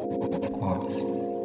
Quartz.